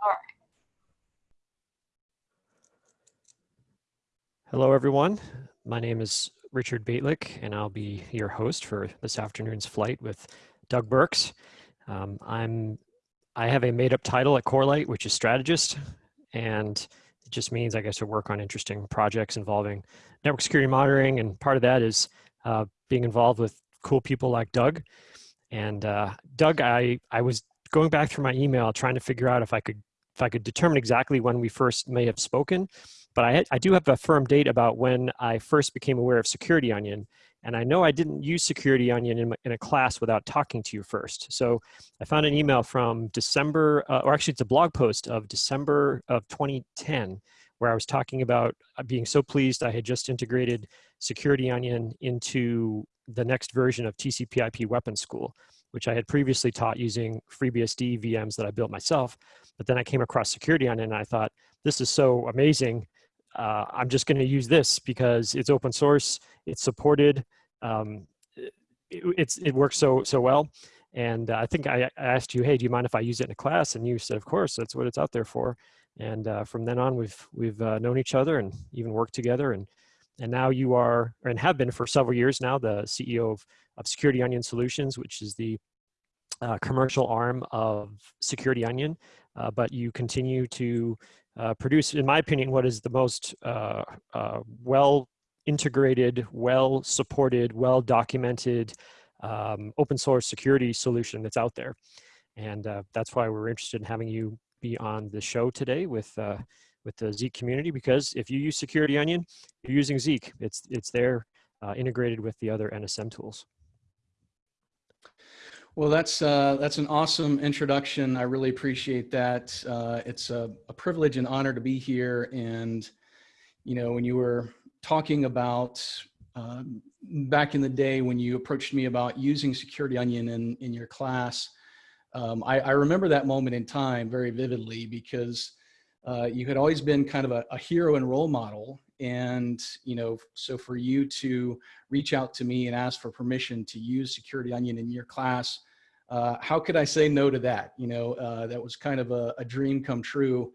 All right. Hello, everyone. My name is Richard Bejtlich, and I'll be your host for this afternoon's flight with Doug Burks. Um, I'm, I have a made-up title at Corelight, which is strategist, and it just means I get to work on interesting projects involving network security monitoring, and part of that is uh, being involved with cool people like Doug. And uh, Doug, I, I was going back through my email trying to figure out if I could if I could determine exactly when we first may have spoken, but I, I do have a firm date about when I first became aware of Security Onion. And I know I didn't use Security Onion in, in a class without talking to you first. So I found an email from December, uh, or actually it's a blog post of December of 2010, where I was talking about uh, being so pleased I had just integrated Security Onion into the next version of TCP IP Weapon School, which I had previously taught using FreeBSD VMs that I built myself. But then I came across Security Onion and I thought, this is so amazing. Uh, I'm just going to use this because it's open source, it's supported, um, it, it's, it works so, so well. And uh, I think I, I asked you, hey, do you mind if I use it in a class? And you said, of course, that's what it's out there for. And uh, from then on, we've, we've uh, known each other and even worked together. And and now you are, and have been for several years now, the CEO of, of Security Onion Solutions, which is the uh, commercial arm of Security Onion. Uh, but you continue to uh, produce, in my opinion, what is the most uh, uh, well integrated, well supported, well documented um, open source security solution that's out there. And uh, that's why we're interested in having you be on the show today with with the Zeek community because if you use Security Onion, you're using Zeek. It's, it's there uh, integrated with the other NSM tools. Well, that's uh, that's an awesome introduction. I really appreciate that. Uh, it's a, a, privilege and honor to be here. And you know, when you were talking about um, back in the day when you approached me about using Security Onion in in your class, um, I, I, remember that moment in time very vividly because uh, you had always been kind of a, a, hero and role model. And, you know, so for you to reach out to me and ask for permission to use Security Onion in your class, uh, how could I say no to that? You know, uh, that was kind of a, a, dream come true.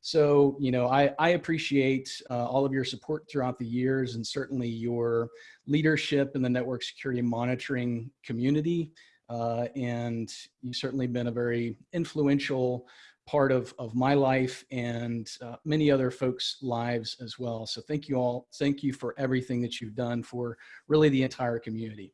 So, you know, I, I appreciate uh, all of your support throughout the years and certainly your leadership in the network security monitoring community. Uh, and you've certainly been a very influential part of, of my life and uh, many other folks' lives as well. So thank you all. Thank you for everything that you've done for really the entire community.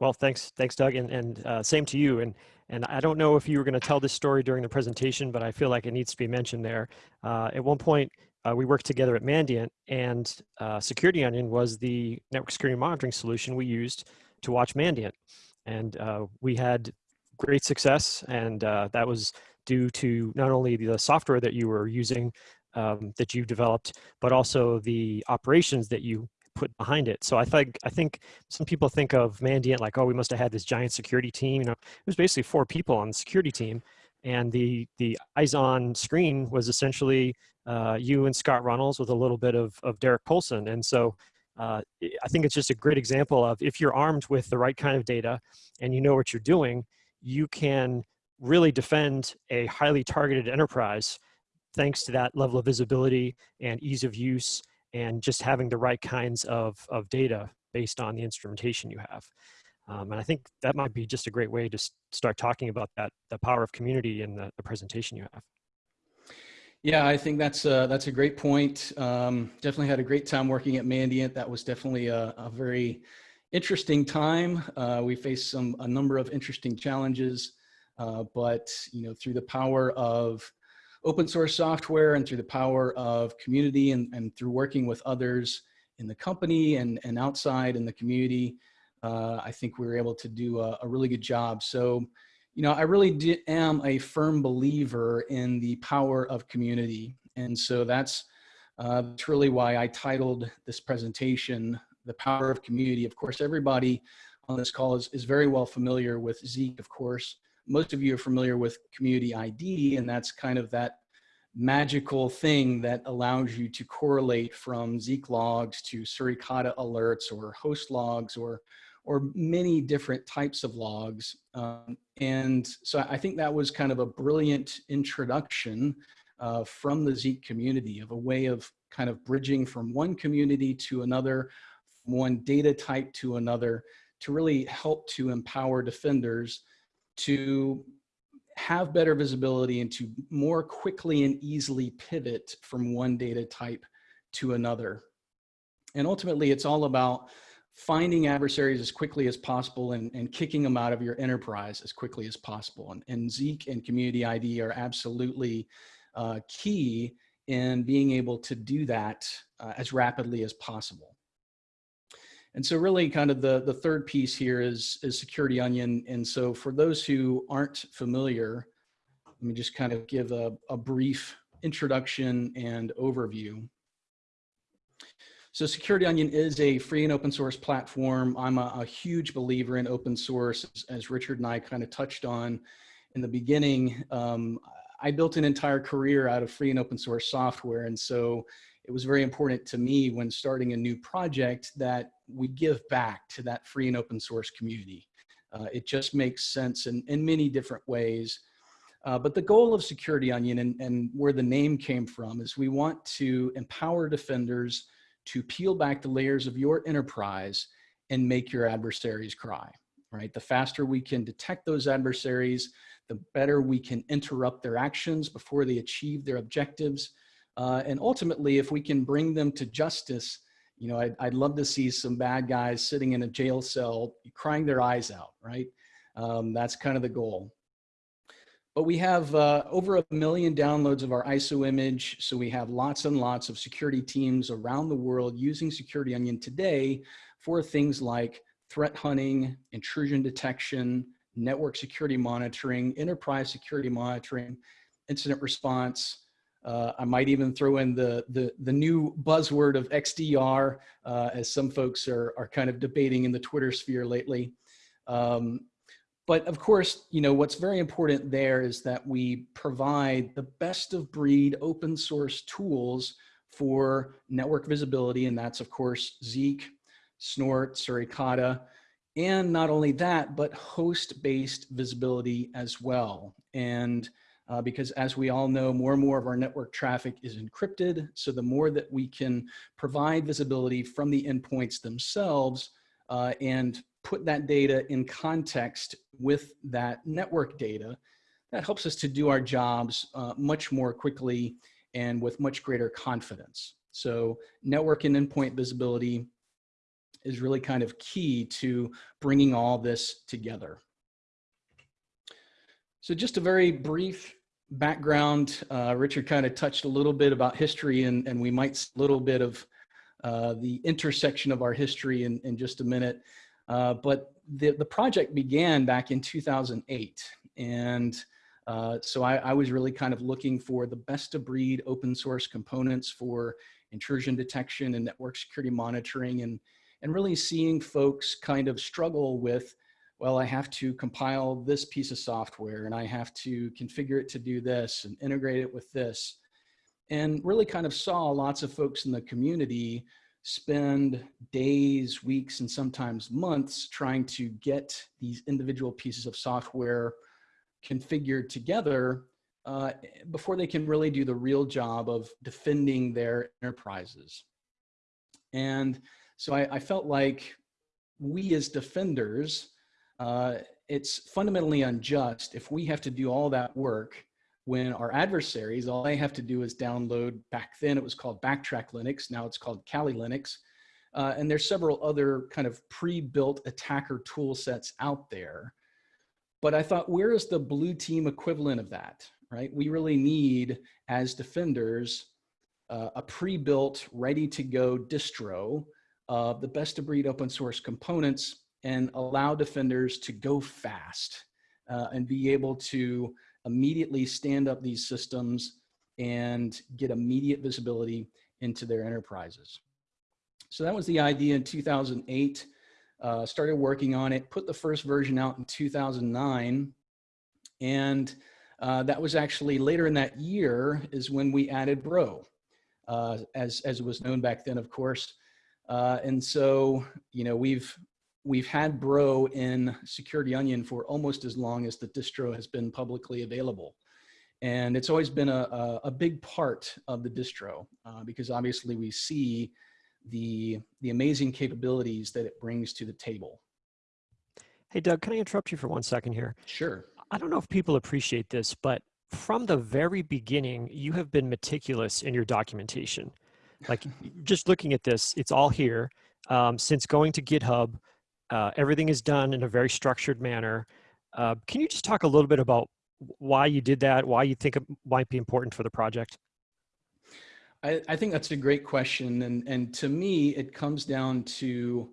Well, thanks, thanks, Doug, and, and uh, same to you. And and I don't know if you were going to tell this story during the presentation, but I feel like it needs to be mentioned there. Uh, at one point, uh, we worked together at Mandiant, and uh, Security Onion was the network security monitoring solution we used to watch Mandiant, and uh, we had great success, and uh, that was due to not only the software that you were using um, that you developed, but also the operations that you put behind it. So I think I think some people think of Mandiant like, oh, we must have had this giant security team. You know, it was basically four people on the security team, and the the eyes on screen was essentially uh, you and Scott Runnels with a little bit of of Derek Polson. And so uh, I think it's just a great example of if you're armed with the right kind of data and you know what you're doing, you can really defend a highly targeted enterprise thanks to that level of visibility and ease of use and just having the right kinds of, of data based on the instrumentation you have. Um, and I think that might be just a great way to start talking about that, the power of community in the, the presentation you have. Yeah, I think that's a, that's a great point. Um, definitely had a great time working at Mandiant. That was definitely a, a very interesting time. Uh, we faced some a number of interesting challenges. Uh, but you know, through the power of open source software and through the power of community and, and through working with others in the company and, and outside in the community, uh, I think we were able to do a, a really good job. So, you know, I really did, am a firm believer in the power of community. And so that's, uh, that's really why I titled this presentation, The Power of Community. Of course, everybody on this call is, is very well familiar with Zeek, of course, most of you are familiar with community ID, and that's kind of that magical thing that allows you to correlate from Zeek logs to Suricata alerts or host logs or or many different types of logs. Um, and so I think that was kind of a brilliant introduction uh, from the Zeek community of a way of kind of bridging from one community to another, one data type to another, to really help to empower defenders to have better visibility and to more quickly and easily pivot from one data type to another. And ultimately, it's all about finding adversaries as quickly as possible and, and kicking them out of your enterprise as quickly as possible. And, and Zeek and Community ID are absolutely uh, key in being able to do that uh, as rapidly as possible. And so really kind of the, the third piece here is, is Security Onion. And so for those who aren't familiar, let me just kind of give a, a brief introduction and overview. So Security Onion is a free and open source platform. I'm a, a huge believer in open source, as, as, Richard and I kind of touched on in the beginning. Um, I built an entire career out of free and open source software. And so it was very important to me when starting a new project that we give back to that free and open source community. Uh, it just makes sense in, in many different ways. Uh, but the goal of Security Onion and, and where the name came from is we want to empower defenders to peel back the layers of your enterprise and make your adversaries cry, right? The faster we can detect those adversaries, the better we can interrupt their actions before they achieve their objectives. Uh, and ultimately, if we can bring them to justice, you know, I'd, I'd love to see some bad guys sitting in a jail cell crying their eyes out, right? Um, that's kind of the goal. But we have uh, over a million downloads of our ISO image. So we have lots and lots of security teams around the world using Security Onion today for things like threat hunting, intrusion detection, network security monitoring, enterprise security monitoring, incident response. Uh, I might even throw in the, the, the new buzzword of XDR, uh, as some folks are, are kind of debating in the Twitter sphere lately. Um, but of course, you know, what's very important there is that we provide the best of breed open source tools for network visibility. And that's of course, Zeek, Snort, Suricata, and not only that, but host-based visibility as well. And uh, because as we all know, more and more of our network traffic is encrypted. So the more that we can provide visibility from the endpoints themselves uh, and put that data in context with that network data, that helps us to do our jobs uh, much more quickly and with much greater confidence. So network and endpoint visibility is really kind of key to bringing all this together. So just a very brief background, uh, Richard kind of touched a little bit about history and, and we might a little bit of uh, the intersection of our history in, in just a minute. Uh, but the, the project began back in 2008. And uh, so I, I, was really kind of looking for the best of breed open source components for intrusion detection and network security monitoring and, and really seeing folks kind of struggle with, well, I have to compile this piece of software and I have to configure it to do this and integrate it with this. And really kind of saw lots of folks in the community spend days, weeks, and sometimes months trying to get these individual pieces of software configured together uh, before they can really do the real job of defending their enterprises. And so I, I felt like we as defenders, uh, it's fundamentally unjust if we have to do all that work when our adversaries, all they have to do is download, back then it was called Backtrack Linux, now it's called Kali Linux. Uh, and there's several other kind of pre-built attacker tool sets out there. But I thought, where is the blue team equivalent of that, right? We really need, as defenders, uh, a pre-built, ready to go distro of the best of breed open source components and allow defenders to go fast uh, and be able to immediately stand up these systems and get immediate visibility into their enterprises. So that was the idea in 2008. Uh, started working on it, put the first version out in 2009. And uh, that was actually later in that year is when we added Bro, uh, as, as it was known back then, of course. Uh, and so, you know, we've we've had Bro in Security Onion for almost as long as the distro has been publicly available. And it's always been a, a, a big part of the distro uh, because obviously we see the, the amazing capabilities that it brings to the table. Hey, Doug, can I interrupt you for one second here? Sure. I don't know if people appreciate this, but from the very beginning, you have been meticulous in your documentation. Like just looking at this, it's all here. Um, since going to GitHub, uh, everything is done in a very structured manner. Uh, can you just talk a little bit about why you did that, why you think it might be important for the project? I, I think that's a great question. And, and to me, it comes down to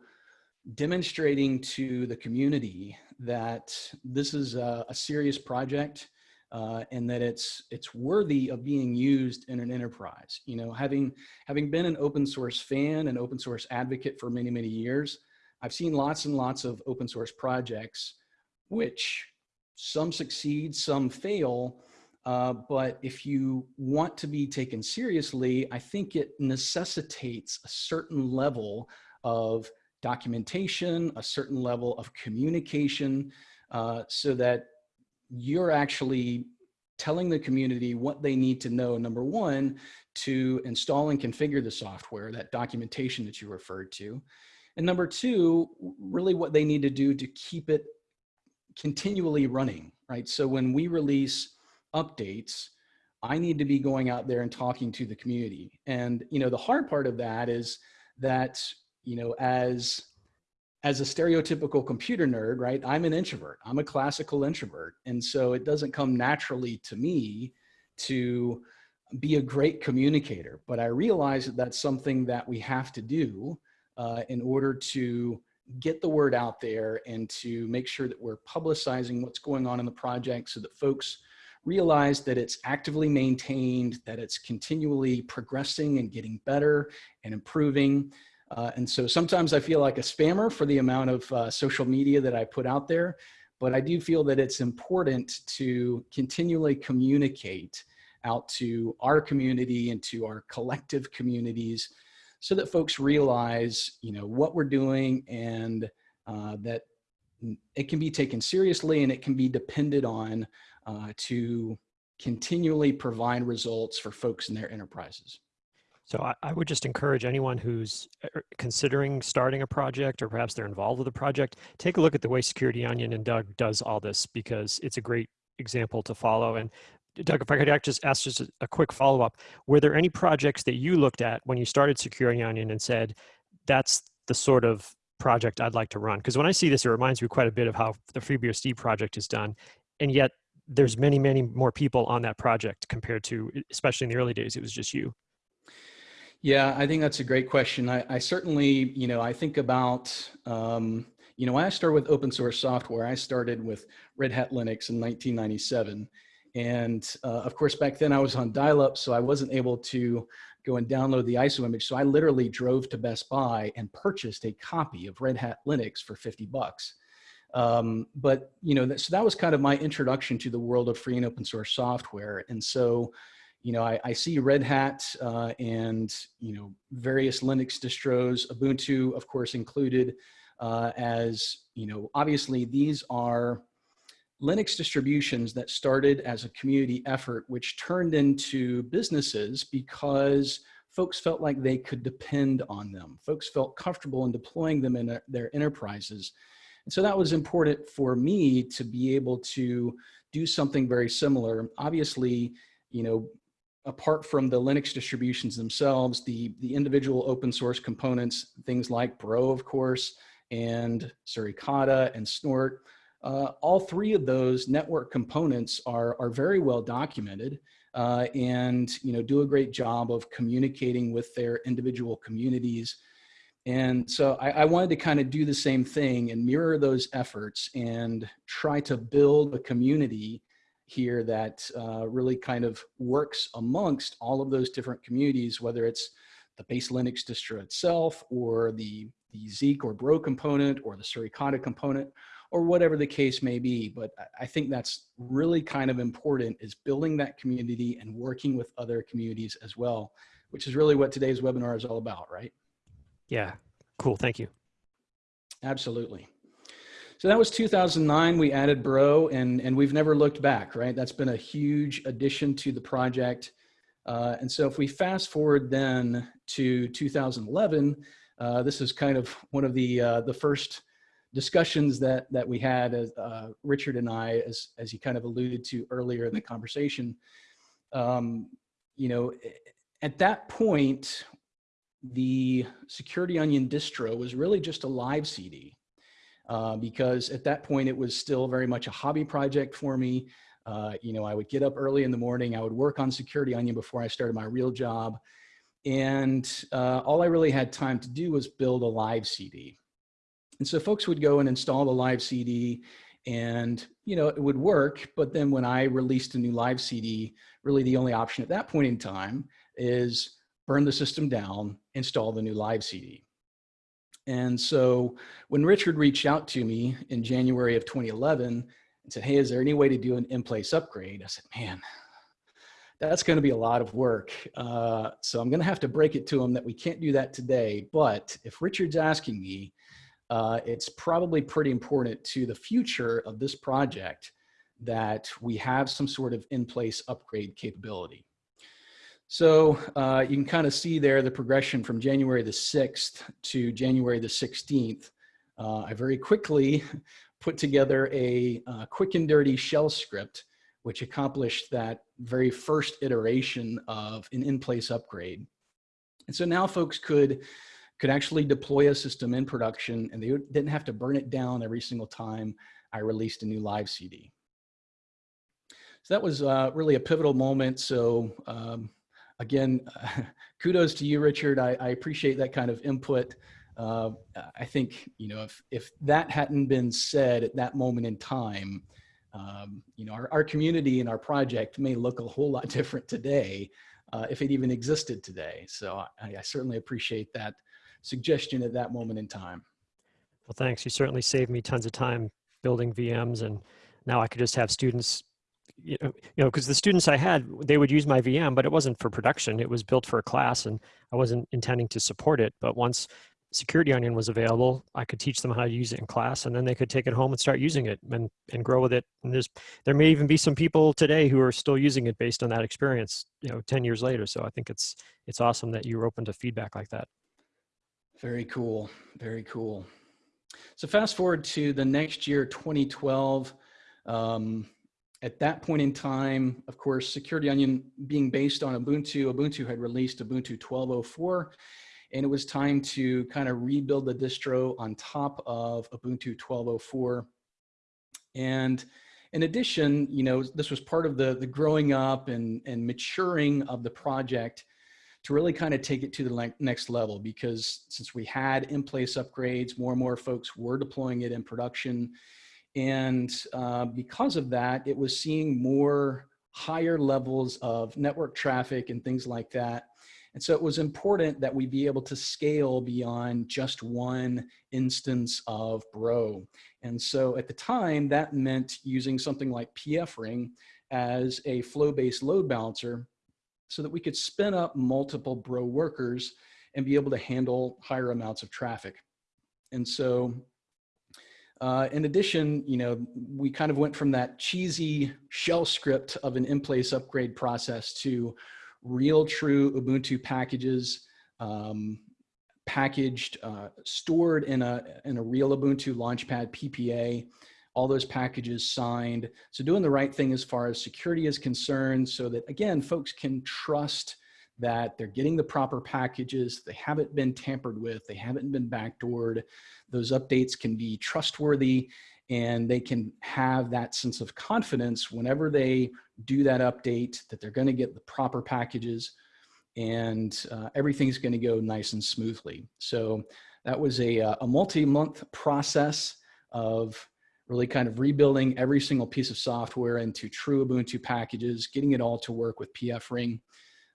demonstrating to the community that this is a, a serious project uh, and that it's it's worthy of being used in an enterprise. You know, having having been an open source fan and open source advocate for many many years, I've seen lots and lots of open source projects, which some succeed, some fail. Uh, but if you want to be taken seriously, I think it necessitates a certain level of documentation, a certain level of communication, uh, so that you're actually telling the community what they need to know, number one, to install and configure the software, that documentation that you referred to. And number two, really what they need to do to keep it continually running, right? So when we release updates, I need to be going out there and talking to the community. And, you know, the hard part of that is that, you know, as as a stereotypical computer nerd, right, I'm an introvert. I'm a classical introvert. And so it doesn't come naturally to me to be a great communicator. But I realize that that's something that we have to do uh, in order to get the word out there and to make sure that we're publicizing what's going on in the project so that folks realize that it's actively maintained, that it's continually progressing and getting better and improving. Uh, and so sometimes I feel like a spammer for the amount of uh, social media that I put out there, but I do feel that it's important to continually communicate out to our community and to our collective communities so that folks realize, you know, what we're doing and uh, that it can be taken seriously and it can be depended on uh, to continually provide results for folks in their enterprises. So I, I, would just encourage anyone who's uh, considering starting a project or perhaps they're involved with a project, take a look at the way Security Onion and Doug does all this because it's a great example to follow. And Doug, if I could just ask just a, quick follow-up, were there any projects that you looked at when you started Security Onion and said, that's the sort of project I'd like to run? Because when I see this, it reminds me quite a bit of how the FreeBSD project is done. And yet there's many, many more people on that project compared to, especially in the early days, it was just you. Yeah, I think that's a great question. I, I certainly, you know, I think about, um, you know, I started with open source software, I started with Red Hat Linux in 1997. And uh, of course, back then I was on dial-up, so I wasn't able to go and download the ISO image. So I literally drove to Best Buy and purchased a copy of Red Hat Linux for 50 bucks. Um, but, you know, that, so that was kind of my introduction to the world of free and open source software. And so, you know, I, I see Red Hat uh, and, you know, various Linux distros, Ubuntu, of course, included uh, as, you know, obviously these are Linux distributions that started as a community effort, which turned into businesses because folks felt like they could depend on them. Folks felt comfortable in deploying them in their enterprises. And so that was important for me to be able to do something very similar. Obviously, you know, apart from the Linux distributions themselves, the, the individual open source components, things like Bro, of course, and Suricata and Snort, uh, all three of those network components are, are very well documented uh, and you know, do a great job of communicating with their individual communities. And so I, I wanted to kind of do the same thing and mirror those efforts and try to build a community here that uh, really kind of works amongst all of those different communities, whether it's the base Linux distro itself or the, the Zeek or Bro component or the Suricata component or whatever the case may be. But I think that's really kind of important is building that community and working with other communities as well, which is really what today's webinar is all about, right? Yeah, cool, thank you. Absolutely. So that was 2009. We added Bro, and and we've never looked back. Right, that's been a huge addition to the project. Uh, and so if we fast forward then to 2011, uh, this is kind of one of the uh, the first discussions that that we had as uh, Richard and I, as as he kind of alluded to earlier in the conversation. Um, you know, at that point, the Security Onion distro was really just a live CD. Uh, because at that point it was still very much a hobby project for me. Uh, you know, I would get up early in the morning, I would work on Security Onion before I started my real job. And uh, all I really had time to do was build a live CD. And so folks would go and install the live CD and, you know, it would work. But then when I released a new live CD, really the only option at that point in time is burn the system down, install the new live CD. And so when Richard reached out to me in January of 2011 and said, hey, is there any way to do an in-place upgrade? I said, man, that's going to be a lot of work. Uh, so I'm going to have to break it to him that we can't do that today. But if Richard's asking me, uh, it's probably pretty important to the future of this project that we have some sort of in-place upgrade capability. So uh, you can kind of see there the progression from January the 6th to January the 16th. Uh, I very quickly put together a uh, quick and dirty shell script, which accomplished that very first iteration of an in-place upgrade. And so now folks could, could actually deploy a system in production and they didn't have to burn it down every single time I released a new live CD. So that was uh, really a pivotal moment. So um, again, kudos to you, Richard. I, I, appreciate that kind of input. Uh, I think, you know, if, if that hadn't been said at that moment in time, um, you know, our, our community and our project may look a whole lot different today uh, if it even existed today. So I, I certainly appreciate that suggestion at that moment in time. Well, thanks. You certainly saved me tons of time building VMs and now I could just have students you know, you know, because the students I had, they would use my VM, but it wasn't for production. It was built for a class and I wasn't intending to support it. But once Security Onion was available, I could teach them how to use it in class and then they could take it home and start using it and, and grow with it. And there's, there may even be some people today who are still using it based on that experience, you know, 10 years later. So I think it's, it's awesome that you're open to feedback like that. Very cool. Very cool. So fast forward to the next year, 2012. Um, at that point in time, of course, Security Onion being based on Ubuntu, Ubuntu had released Ubuntu 12.04, and it was time to kind of rebuild the distro on top of Ubuntu 12.04. And in addition, you know, this was part of the, the growing up and, and maturing of the project to really kind of take it to the next level because since we had in-place upgrades, more and more folks were deploying it in production, and uh, because of that, it was seeing more higher levels of network traffic and things like that. And so it was important that we be able to scale beyond just one instance of Bro. And so at the time, that meant using something like pfRing as a flow-based load balancer so that we could spin up multiple Bro workers and be able to handle higher amounts of traffic. And so uh, in addition, you know, we kind of went from that cheesy shell script of an in-place upgrade process to real true Ubuntu packages, um, packaged, uh, stored in a, in a real Ubuntu Launchpad PPA, all those packages signed. So doing the right thing as far as security is concerned so that again, folks can trust that they're getting the proper packages, they haven't been tampered with, they haven't been backdoored, those updates can be trustworthy and they can have that sense of confidence whenever they do that update that they're gonna get the proper packages and uh, everything's gonna go nice and smoothly. So that was a, uh, a multi-month process of really kind of rebuilding every single piece of software into true Ubuntu packages, getting it all to work with pfRing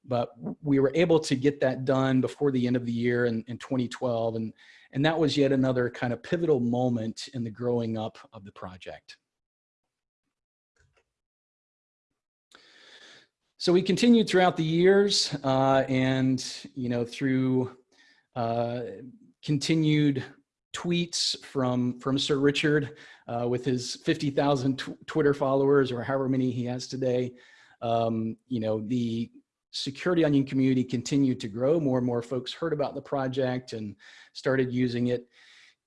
but we were able to get that done before the end of the year in, in 2012. And, and that was yet another kind of pivotal moment in the growing up of the project. So we continued throughout the years uh, and, you know, through uh, continued tweets from, from Sir Richard uh, with his 50,000 Twitter followers or however many he has today. Um, you know, the security onion community continued to grow. More and more folks heard about the project and started using it.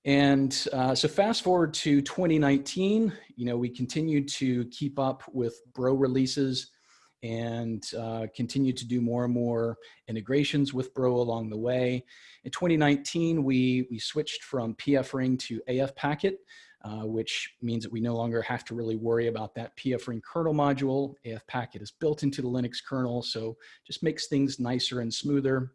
And uh, so fast forward to 2019, you know, we continued to keep up with Bro releases and uh, continue to do more and more integrations with Bro along the way. In 2019, we, we switched from PF Ring to AF Packet, uh, which means that we no longer have to really worry about that PF Ring kernel module. AF Packet is built into the Linux kernel, so just makes things nicer and smoother.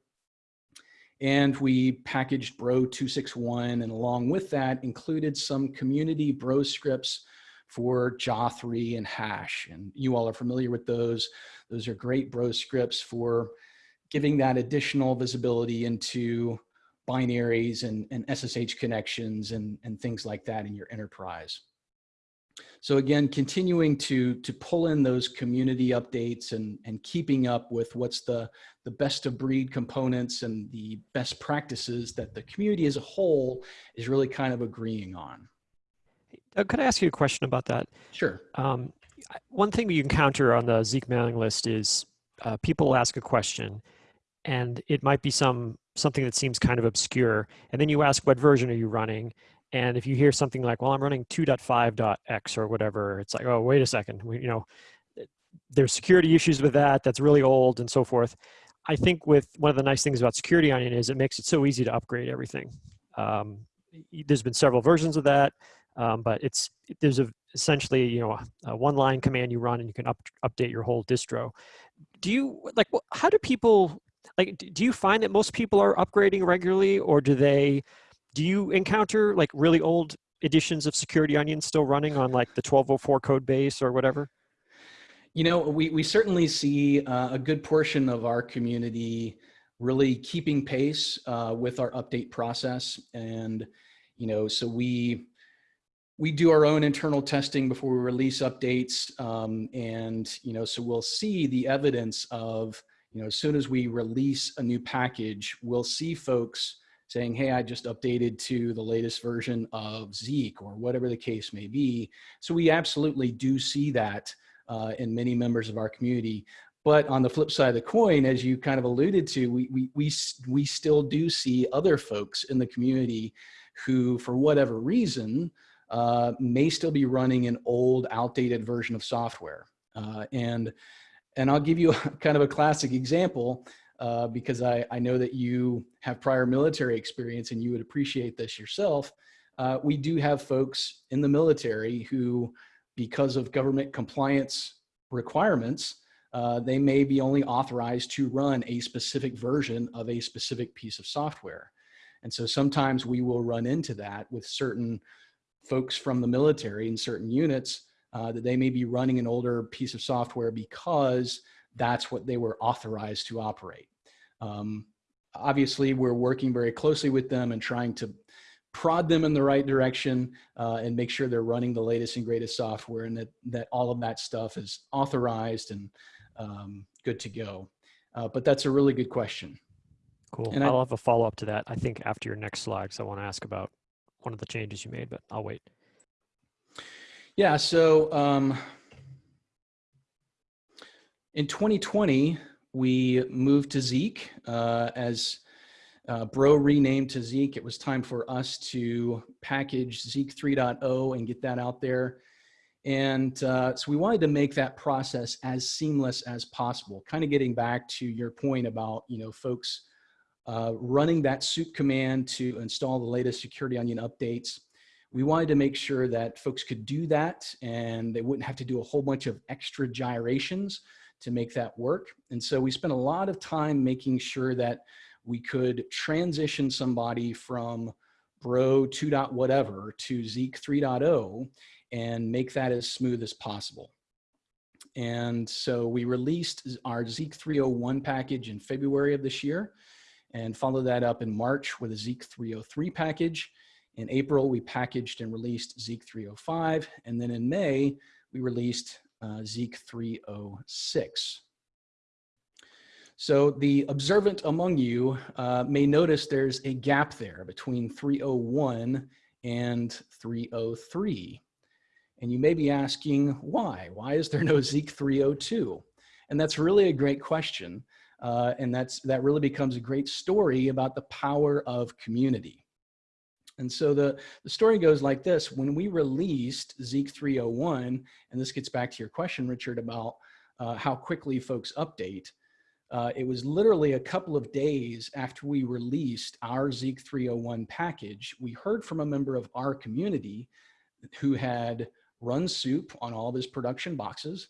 And we packaged Bro 261, and along with that included some community Bro scripts for JA3 and HASSH. And you all are familiar with those. Those are great bro scripts for giving that additional visibility into binaries and, and SSH connections and, and things like that in your enterprise. So again, continuing to, to pull in those community updates and, and keeping up with what's the, the best of breed components and the best practices that the community as a whole is really kind of agreeing on. Doug, could I ask you a question about that? Sure. Um, one thing you encounter on the Zeek mailing list is uh, people ask a question and it might be some something that seems kind of obscure. And then you ask, what version are you running? And if you hear something like, well, I'm running 2.5.x or whatever, it's like, oh, wait a second, we, you know, there's security issues with that. That's really old and so forth. I think with one of the nice things about Security Onion is it makes it so easy to upgrade everything. Um, there's been several versions of that. Um, but it's there's a, essentially you know a one line command you run and you can up, update your whole distro. Do you like how do people like do you find that most people are upgrading regularly or do they do you encounter like really old editions of Security Onion still running on like the 1204 code base or whatever? You know, we, we certainly see uh, a good portion of our community really keeping pace uh, with our update process. And, you know, so we, we do our own internal testing before we release updates. Um, and, you know, so we'll see the evidence of, you know, as soon as we release a new package, we'll see folks saying, hey, I just updated to the latest version of Zeek or whatever the case may be. So we absolutely do see that uh, in many members of our community. But on the flip side of the coin, as you kind of alluded to, we, we, we, we still do see other folks in the community who, for whatever reason, uh, may still be running an old outdated version of software. Uh, and, and I'll give you a, kind of a classic example uh, because I, I know that you have prior military experience and you would appreciate this yourself. Uh, we do have folks in the military who, because of government compliance requirements, uh, they may be only authorized to run a specific version of a specific piece of software. And so sometimes we will run into that with certain folks from the military in certain units uh, that they may be running an older piece of software because that's what they were authorized to operate. Um, obviously, we're working very closely with them and trying to prod them in the right direction uh, and make sure they're running the latest and greatest software and that, that all of that stuff is authorized and um, good to go. Uh, but that's a really good question. Cool. And I'll I, have a follow up to that, I think, after your next slide, because I want to ask about one of the changes you made, but I'll wait. Yeah, so um, in 2020, we moved to Zeek uh, as uh, Bro renamed to Zeek. It was time for us to package Zeek 3.0 and get that out there. And uh, so we wanted to make that process as seamless as possible, kind of getting back to your point about, you know, folks uh, running that soup command to install the latest Security Onion updates. We wanted to make sure that folks could do that and they wouldn't have to do a whole bunch of extra gyrations to make that work. And so we spent a lot of time making sure that we could transition somebody from Bro 2. whatever to Zeek 3.0 and make that as smooth as possible. And so we released our Zeek 301 package in February of this year and followed that up in March with a Zeek 303 package. In April, we packaged and released Zeek 305. And then in May, we released uh, Zeek 306. So the observant among you uh, may notice there's a gap there between 301 and 303. And you may be asking why? Why is there no Zeek 302? And that's really a great question. Uh, and that's, that really becomes a great story about the power of community. And so the, the story goes like this. When we released Zeek 301, and this gets back to your question, Richard, about uh, how quickly folks update, uh, it was literally a couple of days after we released our Zeek 301 package, we heard from a member of our community who had run soup on all of his production boxes.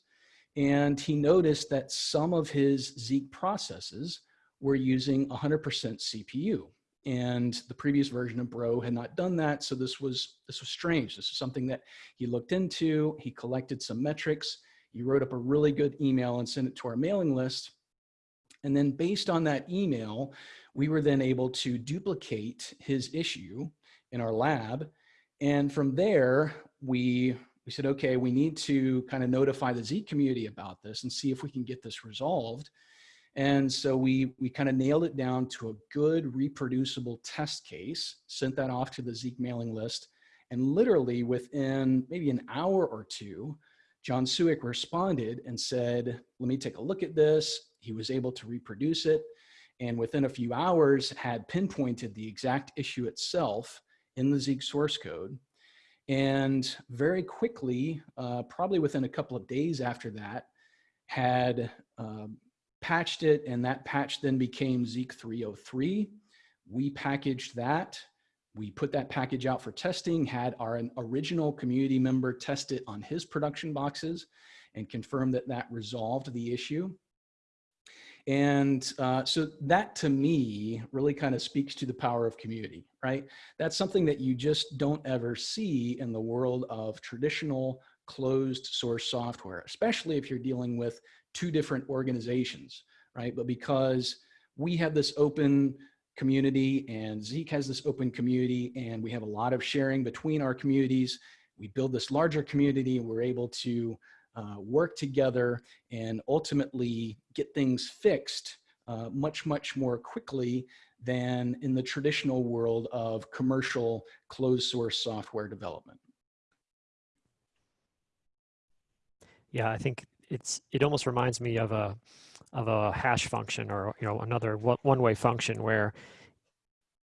And he noticed that some of his Zeek processes were using 100% CPU. And the previous version of Bro had not done that. So this was, this was strange. This is something that he looked into. He collected some metrics. He wrote up a really good email and sent it to our mailing list. And then based on that email, we were then able to duplicate his issue in our lab. And from there, we, we said, okay, we need to kind of notify the Zeek community about this and see if we can get this resolved. And so we, we kind of nailed it down to a good reproducible test case, sent that off to the Zeek mailing list. And literally within maybe an hour or two, Jon Siwek responded and said, let me take a look at this. He was able to reproduce it and within a few hours had pinpointed the exact issue itself in the Zeek source code. And very quickly, uh, probably within a couple of days after that, had uh, patched it and that patch then became Zeek 303. We packaged that. We put that package out for testing, had our original community member test it on his production boxes and confirm that that resolved the issue. And uh, so that to me really kind of speaks to the power of community, right? That's something that you just don't ever see in the world of traditional closed source software, especially if you're dealing with two different organizations, right? But because we have this open community and Zeek has this open community and we have a lot of sharing between our communities, we build this larger community and we're able to uh, work together and ultimately get things fixed uh, much, much more quickly than in the traditional world of commercial closed source software development. Yeah, I think it's it almost reminds me of a of a hash function or you know another one-way function where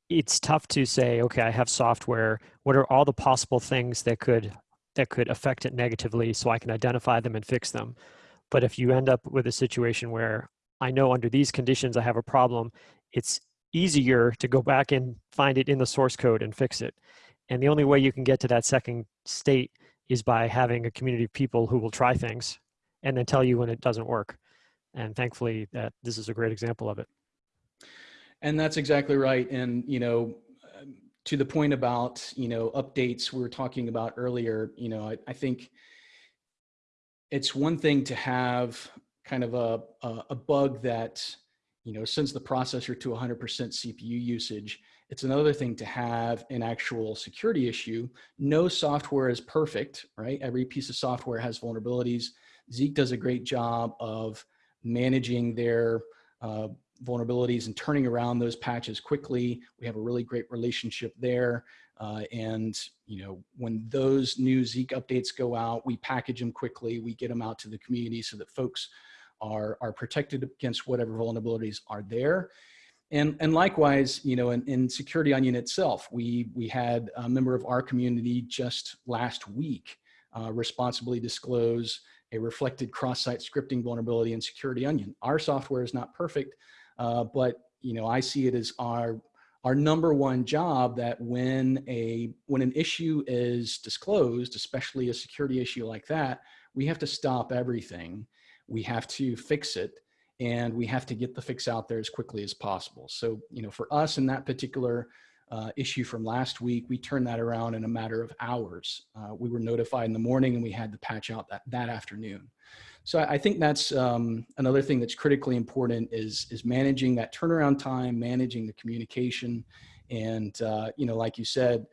it's tough to say okay I have software what are all the possible things that could that could affect it negatively so I can identify them and fix them. But if you end up with a situation where I know under these conditions I have a problem, it's easier to go back and find it in the source code and fix it. And the only way you can get to that second state is by having a community of people who will try things and then tell you when it doesn't work. And thankfully that this is a great example of it. And that's exactly right. And, you know, to the point about, you know, updates we were talking about earlier, you know, I, I think it's one thing to have kind of a, a, a bug that, you know, sends the processor to 100% CPU usage. It's another thing to have an actual security issue. No software is perfect, right? Every piece of software has vulnerabilities. Zeek does a great job of managing their uh, vulnerabilities and turning around those patches quickly. We have a really great relationship there. Uh, and you know, when those new Zeek updates go out, we package them quickly, we get them out to the community so that folks are, are protected against whatever vulnerabilities are there. And, and likewise, you know, in, in Security Onion itself, we, we had a member of our community just last week uh, responsibly disclose a reflected cross-site scripting vulnerability in Security Onion. Our software is not perfect, uh, but you know, I see it as our our number one job that when a when an issue is disclosed, especially a security issue like that, we have to stop everything. We have to fix it and we have to get the fix out there as quickly as possible. So, you know, for us in that particular uh, issue from last week, we turned that around in a matter of hours. Uh, we were notified in the morning and we had the patch out that, that afternoon. So I think that's um, another thing that's critically important is, is managing that turnaround time, managing the communication. And, uh, you know, like you said,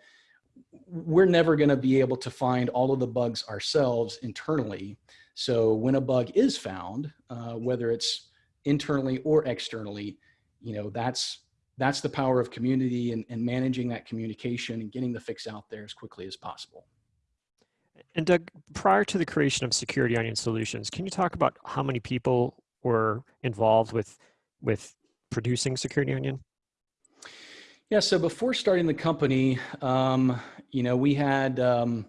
we're never going to be able to find all of the bugs ourselves internally. So when a bug is found, uh, whether it's internally or externally, you know, that's that's the power of community and, and managing that communication and getting the fix out there as quickly as possible. And Doug, prior to the creation of Security Onion Solutions, can you talk about how many people were involved with with producing Security Onion? Yeah, so before starting the company, um, you know, we had um,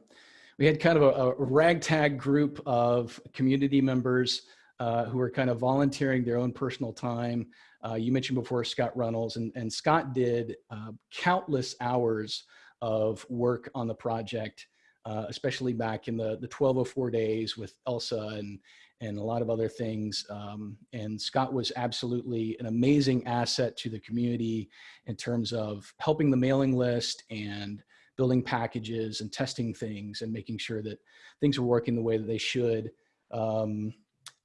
we had kind of a, a, ragtag group of community members uh, who were kind of volunteering their own personal time. Uh, you mentioned before Scott Runnels, and, and Scott did uh, countless hours of work on the project, uh, especially back in the, the 1204 days with Elsa and, and a lot of other things. Um, and Scott was absolutely an amazing asset to the community in terms of helping the mailing list and building packages and testing things and making sure that things were working the way that they should. Um,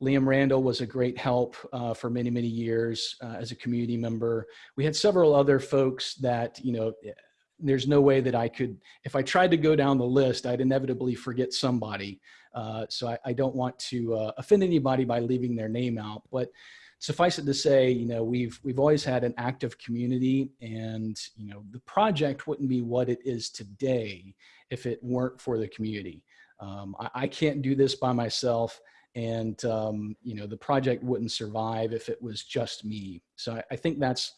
Liam Randall was a great help uh, for many, many years uh, as a community member. We had several other folks that, you know, there's no way that I could, if I tried to go down the list, I'd inevitably forget somebody. Uh, so I, I, don't want to uh, offend anybody by leaving their name out, but suffice it to say, you know, we've, we've always had an active community and, you know, the project wouldn't be what it is today if it weren't for the community. Um, I, I can't do this by myself and um, you know the project wouldn't survive if it was just me. So i, I think that's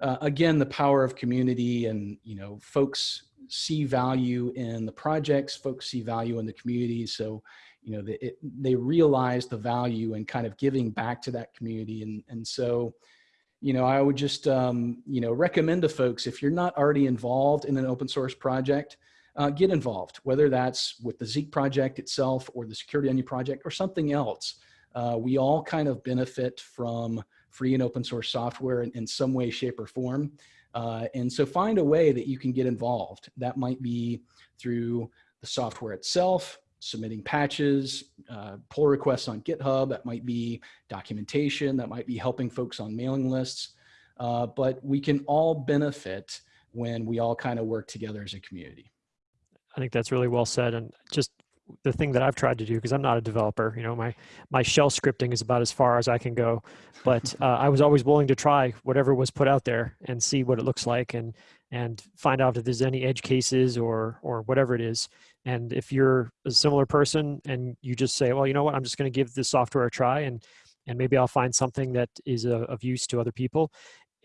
uh, again the power of community and you know folks see value in the projects folks see value in the community. So you know they, it, they realize the value and kind of giving back to that community. And and so you know i would just um, you know recommend to folks if you're not already involved in an open source project uh, get involved, whether that's with the Zeek project itself or the Security Onion project or something else. Uh, we all kind of benefit from free and open source software in, in some way, shape, or form. Uh, and so find a way that you can get involved. That might be through the software itself, submitting patches, uh, pull requests on GitHub, that might be documentation, that might be helping folks on mailing lists. Uh, but we can all benefit when we all kind of work together as a community. I think that's really well said. And just the thing that I've tried to do, because I'm not a developer, you know, my, my shell scripting is about as far as I can go, but uh, I was always willing to try whatever was put out there and see what it looks like and, and find out if there's any edge cases or, or whatever it is. And if you're a similar person and you just say, well, you know what, I'm just going to give this software a try and, and maybe I'll find something that is a, of use to other people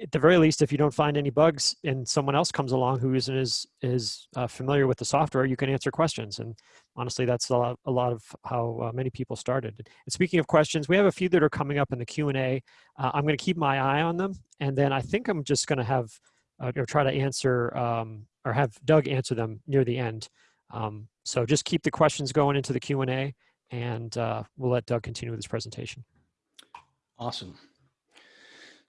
at the very least, if you don't find any bugs and someone else comes along who isn't as, as uh, familiar with the software, you can answer questions. And honestly, that's a lot, a lot of how uh, many people started. And speaking of questions, we have a few that are coming up in the Q&A. Uh, I'm gonna keep my eye on them. And then I think I'm just gonna have, uh, or try to answer, um, or have Doug answer them near the end. Um, so just keep the questions going into the Q&A and uh, we'll let Doug continue with his presentation. Awesome.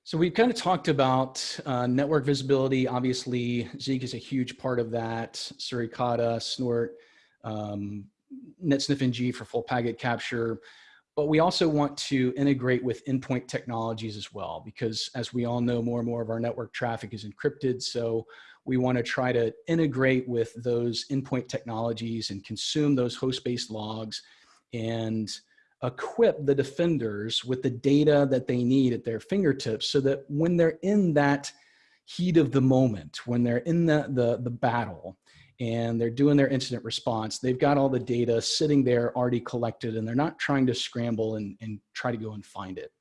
So we've kind of talked about uh, network visibility. Obviously, Zeek is a huge part of that. Suricata, Snort, um, netsniff-ng for full packet capture. But we also want to integrate with endpoint technologies as well, because as we all know, more and more of our network traffic is encrypted. So we want to try to integrate with those endpoint technologies and consume those host-based logs and equip the defenders with the data that they need at their fingertips so that when they're in that heat of the moment, when they're in the, the, the battle and they're doing their incident response, they've got all the data sitting there already collected and they're not trying to scramble and, and try to go and find it.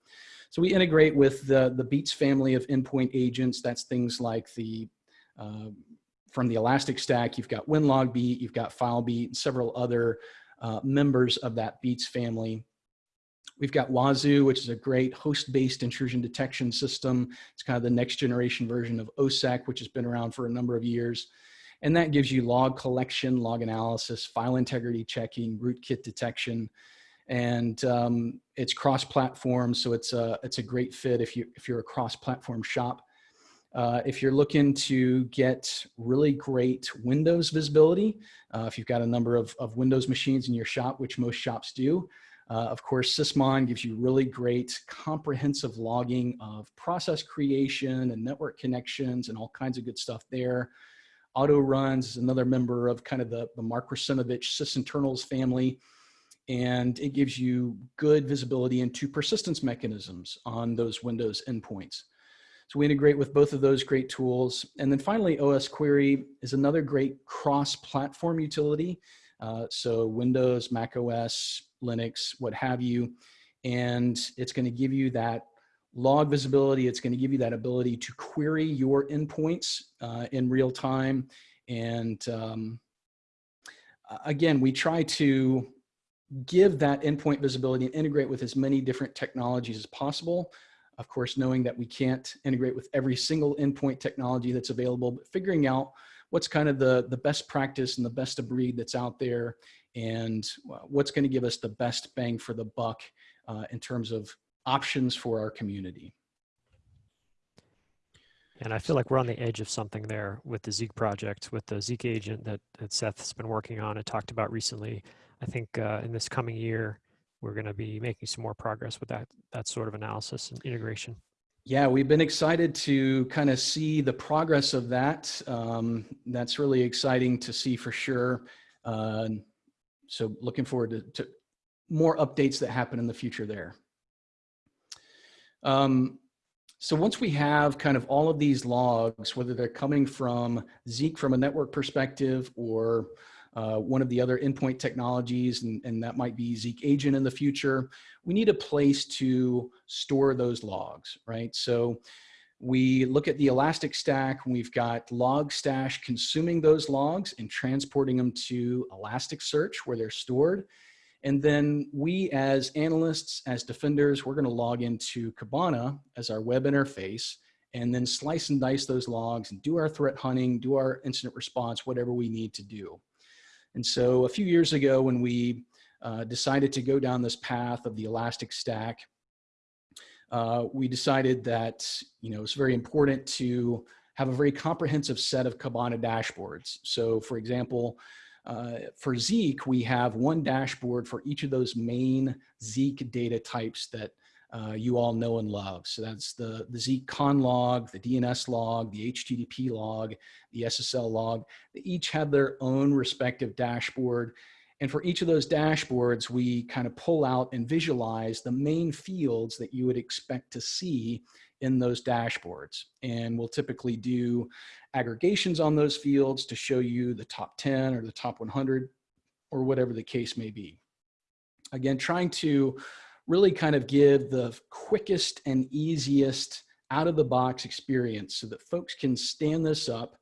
So we integrate with the, the Beats family of endpoint agents. That's things like the, uh, from the Elastic Stack, you've got WinLogBeat, you've got FileBeat, and several other uh, members of that Beats family. We've got Wazuh, which is a great host-based intrusion detection system. It's kind of the next generation version of OSSEC, which has been around for a number of years. And that gives you log collection, log analysis, file integrity checking, rootkit detection. And um, it's cross-platform, so it's a, it's a great fit if, you, if you're a cross-platform shop. Uh, if you're looking to get really great Windows visibility, uh, if you've got a number of, of Windows machines in your shop, which most shops do, uh, of course, Sysmon gives you really great comprehensive logging of process creation and network connections and all kinds of good stuff there. Auto Runs is another member of kind of the, the Mark Russinovich sysinternals family. and it gives you good visibility into persistence mechanisms on those Windows endpoints. So we integrate with both of those great tools. And then finally, OS Query is another great cross-platform utility. Uh, so Windows, Mac OS, Linux, what have you. And it's gonna give you that log visibility. It's gonna give you that ability to query your endpoints uh, in real time. And um, again, we try to give that endpoint visibility and integrate with as many different technologies as possible. Of course, knowing that we can't integrate with every single endpoint technology that's available, but figuring out what's kind of the, the best practice and the best of breed that's out there and what's gonna give us the best bang for the buck uh, in terms of options for our community. And I feel like we're on the edge of something there with the Zeek project, with the Zeek agent that, that Seth's been working on and talked about recently. I think uh, in this coming year, we're going to be making some more progress with that, that sort of analysis and integration. Yeah, we've been excited to kind of see the progress of that. Um, that's really exciting to see for sure. Uh, so looking forward to, to, more updates that happen in the future there. Um, so once we have kind of all of these logs, whether they're coming from Zeek from a network perspective or uh, one of the other endpoint technologies, and, and that might be Zeek agent in the future, we need a place to store those logs, right? So we look at the Elastic Stack, we've got Logstash consuming those logs and transporting them to Elasticsearch where they're stored. And then we as analysts, as defenders, we're gonna log into Kibana as our web interface and then slice and dice those logs and do our threat hunting, do our incident response, whatever we need to do. And so a few years ago when we uh, decided to go down this path of the Elastic Stack, uh, we decided that you know it's very important to have a very comprehensive set of Kibana dashboards. So for example, uh, for Zeek, we have one dashboard for each of those main Zeek data types that uh, you all know and love. So that's the, the Zeek con log, the DNS log, the HTTP log, the SSL log. They each have their own respective dashboard. And for each of those dashboards, we kind of pull out and visualize the main fields that you would expect to see in those dashboards. And we'll typically do aggregations on those fields to show you the top 10 or the top 100 or whatever the case may be. Again, trying to really kind of give the quickest and easiest out of the box experience so that folks can stand this up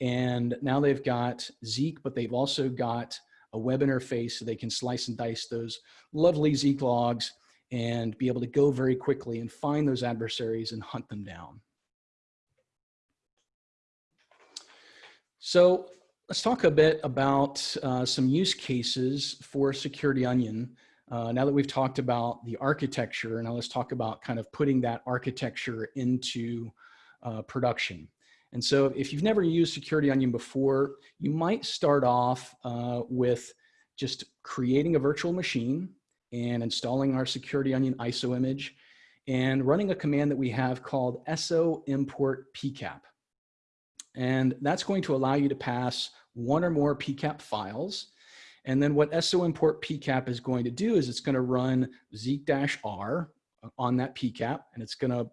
and now they've got Zeek, but they've also got a web interface so they can slice and dice those lovely Zeek logs and be able to go very quickly and find those adversaries and hunt them down. So let's talk a bit about uh, some use cases for Security Onion. Uh, now that we've talked about the architecture, now let's talk about kind of putting that architecture into uh, production. And so if you've never used Security Onion before, you might start off uh, with just creating a virtual machine and installing our Security Onion ISO image and running a command that we have called so import pcap. And that's going to allow you to pass one or more pcap files and then what SO import PCAP is going to do is it's going to run Zeek-R on that PCAP, and it's going to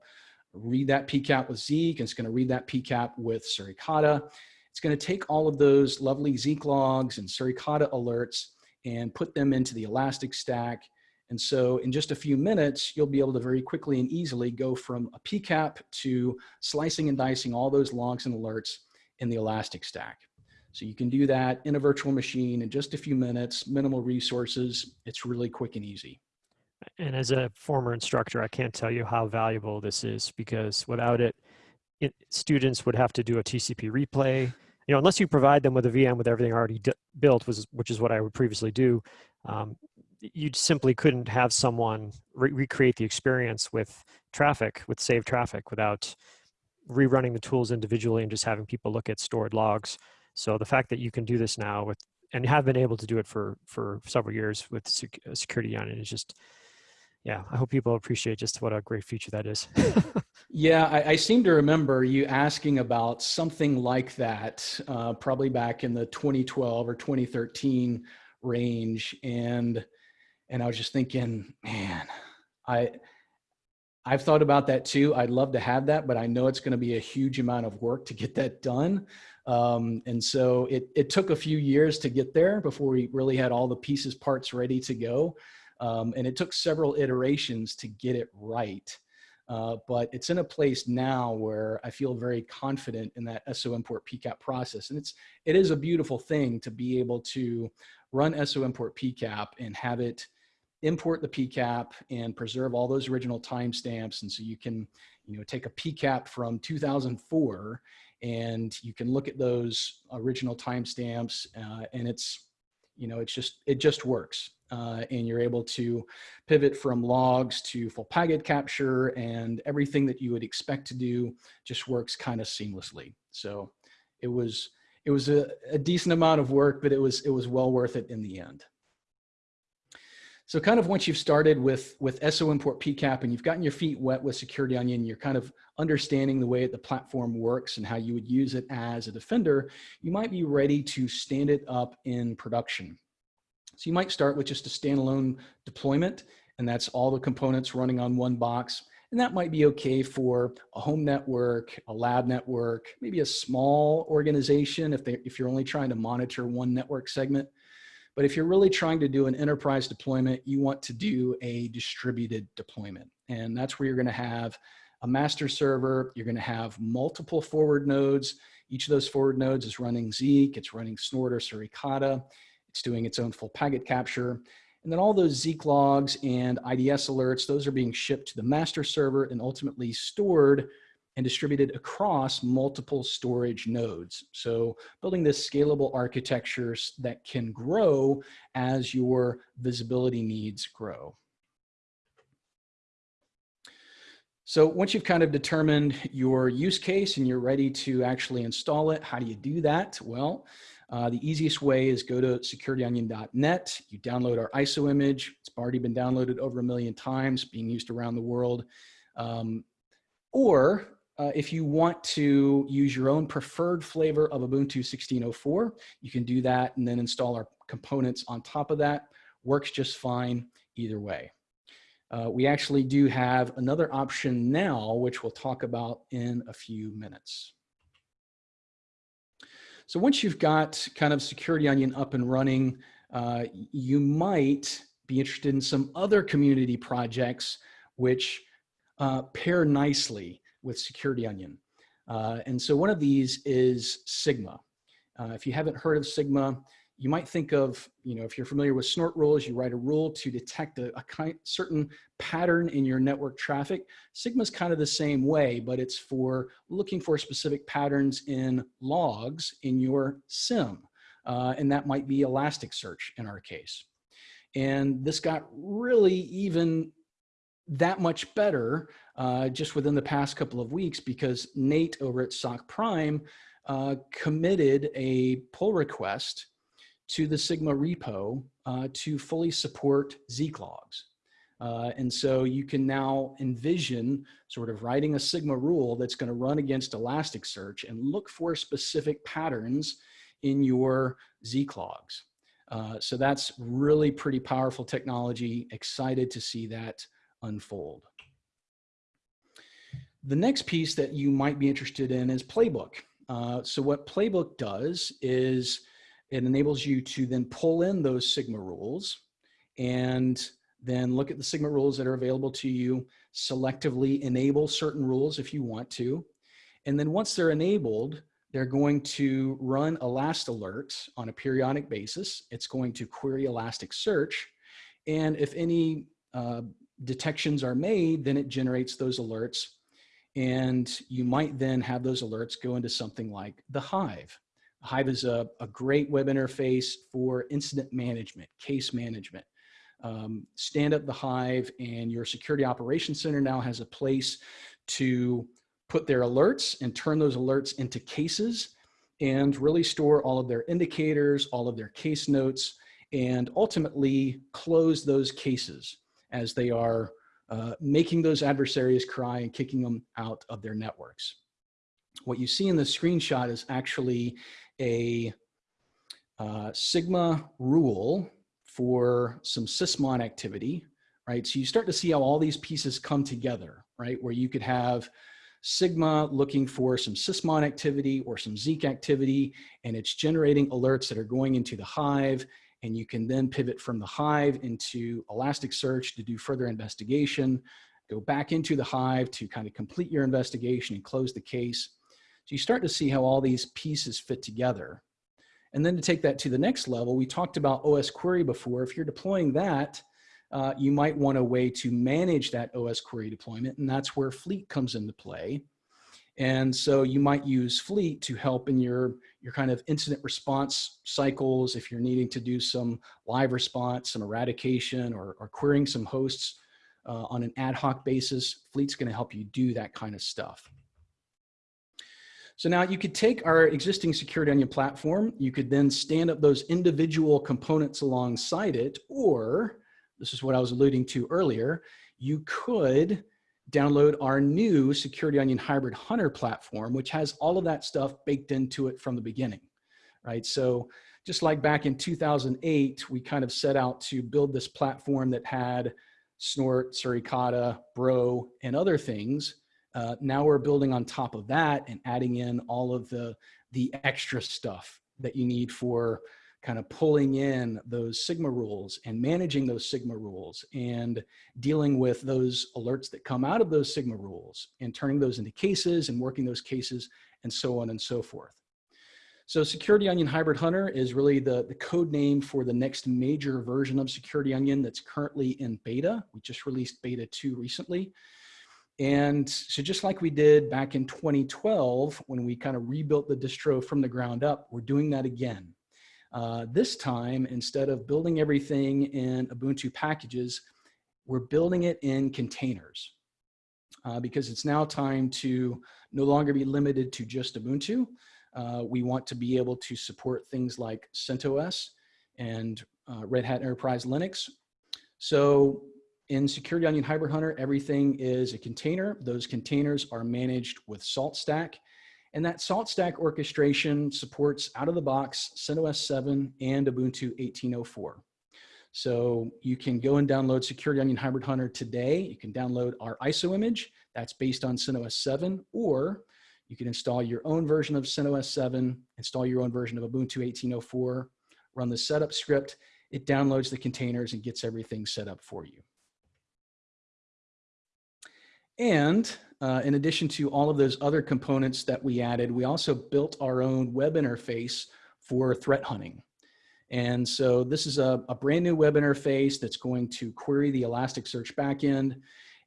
read that PCAP with Zeek, and it's going to read that PCAP with Suricata. It's going to take all of those lovely Zeek logs and Suricata alerts and put them into the Elastic Stack. And so in just a few minutes, you'll be able to very quickly and easily go from a PCAP to slicing and dicing all those logs and alerts in the Elastic Stack. So you can do that in a virtual machine in just a few minutes, minimal resources. It's really quick and easy. And as a former instructor, I can't tell you how valuable this is because without it, it students would have to do a TCP replay. You know, unless you provide them with a VM with everything already built, was, which is what I would previously do, um, you simply couldn't have someone re recreate the experience with traffic, with saved traffic, without rerunning the tools individually and just having people look at stored logs. So the fact that you can do this now with, and have been able to do it for, for several years with sec uh, Security Onion is just, yeah, I hope people appreciate just what a great feature that is. yeah, I, I, seem to remember you asking about something like that, uh, probably back in the 2012 or 2013 range. And and I was just thinking, man, I, I've thought about that too. I'd love to have that, but I know it's going to be a huge amount of work to get that done. Um, and so it, it took a few years to get there before we really had all the pieces, parts ready to go. Um, and it took several iterations to get it right. Uh, but it's in a place now where I feel very confident in that SO import PCAP process. And it's, it is a beautiful thing to be able to run SO import PCAP and have it import the PCAP and preserve all those original timestamps. And so you can, you know, take a PCAP from 2004 and you can look at those original timestamps uh, and it's, you know, it's just, it just works. Uh, and you're able to pivot from logs to full packet capture and everything that you would expect to do just works kind of seamlessly. So it was, it was a, a decent amount of work, but it was, it was well worth it in the end. So kind of once you've started with, with SO import PCAP and you've gotten your feet wet with Security Onion, you're kind of understanding the way the platform works and how you would use it as a defender, you might be ready to stand it up in production. So you might start with just a standalone deployment and that's all the components running on one box. And that might be okay for a home network, a lab network, maybe a small organization if, they, if you're only trying to monitor one network segment. But if you're really trying to do an enterprise deployment, you want to do a distributed deployment. And that's where you're gonna have a master server, you're gonna have multiple forward nodes. Each of those forward nodes is running Zeek, it's running Snort or Suricata, it's doing its own full packet capture. And then all those Zeek logs and IDS alerts, those are being shipped to the master server and ultimately stored and distributed across multiple storage nodes. So building this scalable architectures that can grow as your visibility needs grow. So once you've kind of determined your use case and you're ready to actually install it, how do you do that? Well, uh, the easiest way is go to securityonion.net. You download our ISO image. It's already been downloaded over a million times, being used around the world. Um, or uh, if you want to use your own preferred flavor of Ubuntu 16.04, you can do that and then install our components on top of that. Works just fine either way. Uh, we actually do have another option now, which we'll talk about in a few minutes. So once you've got kind of Security Onion up and running, uh, you might be interested in some other community projects which uh, pair nicely with Security Onion. Uh, and so one of these is Sigma. Uh, if you haven't heard of Sigma, you might think of, you know, if you're familiar with snort rules, you write a rule to detect a, a kind, certain pattern in your network traffic. Sigma is kind of the same way, but it's for looking for specific patterns in logs in your SIEM. Uh, and that might be Elasticsearch in our case. And this got really even that much better uh, just within the past couple of weeks because Nate over at SOC Prime uh, committed a pull request to the Sigma repo uh, to fully support Zeek logs. Uh, and so you can now envision sort of writing a Sigma rule that's going to run against Elasticsearch and look for specific patterns in your Zeek logs. Uh, so that's really pretty powerful technology. Excited to see that unfold. The next piece that you might be interested in is Playbook. Uh, so what Playbook does is it enables you to then pull in those Sigma rules and then look at the Sigma rules that are available to you, selectively enable certain rules if you want to. And then once they're enabled, they're going to run Elastalert on a periodic basis. It's going to query Elasticsearch. And if any uh, detections are made, then it generates those alerts. And you might then have those alerts go into something like the Hive. Hive is a, a great web interface for incident management, case management. Um, stand up the Hive and your security operations center now has a place to put their alerts and turn those alerts into cases and really store all of their indicators, all of their case notes, and ultimately close those cases as they are uh, making those adversaries cry and kicking them out of their networks. What you see in the screenshot is actually a uh, Sigma rule for some sysmon activity, right? So you start to see how all these pieces come together, right? Where you could have Sigma looking for some sysmon activity or some Zeek activity, and it's generating alerts that are going into the Hive, and you can then pivot from the Hive into Elasticsearch to do further investigation, go back into the Hive to kind of complete your investigation and close the case. So you start to see how all these pieces fit together. And then to take that to the next level, we talked about OS query before. If you're deploying that, uh, you might want a way to manage that OS query deployment, and that's where Fleet comes into play. And so you might use Fleet to help in your, your kind of incident response cycles if you're needing to do some live response, some eradication, or, or querying some hosts uh, on an ad hoc basis. Fleet's gonna help you do that kind of stuff. So now you could take our existing Security Onion platform, you could then stand up those individual components alongside it, or this is what I was alluding to earlier, you could download our new Security Onion Hybrid Hunter platform, which has all of that stuff baked into it from the beginning, right? So just like back in 2008, we kind of set out to build this platform that had Snort, Suricata, Bro, and other things. Uh, now we're building on top of that and adding in all of the, the extra stuff that you need for kind of pulling in those Sigma rules and managing those Sigma rules and dealing with those alerts that come out of those Sigma rules and turning those into cases and working those cases and so on and so forth. So Security Onion Hybrid Hunter is really the, the code name for the next major version of Security Onion that's currently in beta. We just released beta 2 recently. And so just like we did back in 2012, when we kind of rebuilt the distro from the ground up, we're doing that again. Uh, this time, instead of building everything in Ubuntu packages, we're building it in containers uh, because it's now time to no longer be limited to just Ubuntu. Uh, we want to be able to support things like CentOS and uh, Red Hat Enterprise Linux. So in Security Onion Hybrid Hunter, everything is a container. Those containers are managed with SaltStack and that salt stack orchestration supports out of the box CentOS 7 and Ubuntu 18.04. So you can go and download Security Onion Hybrid Hunter today. You can download our ISO image that's based on CentOS 7, or you can install your own version of CentOS 7, install your own version of Ubuntu 18.04, run the setup script. It downloads the containers and gets everything set up for you. And uh, in addition to all of those other components that we added, we also built our own web interface for threat hunting. And so this is a, a brand new web interface that's going to query the Elasticsearch backend.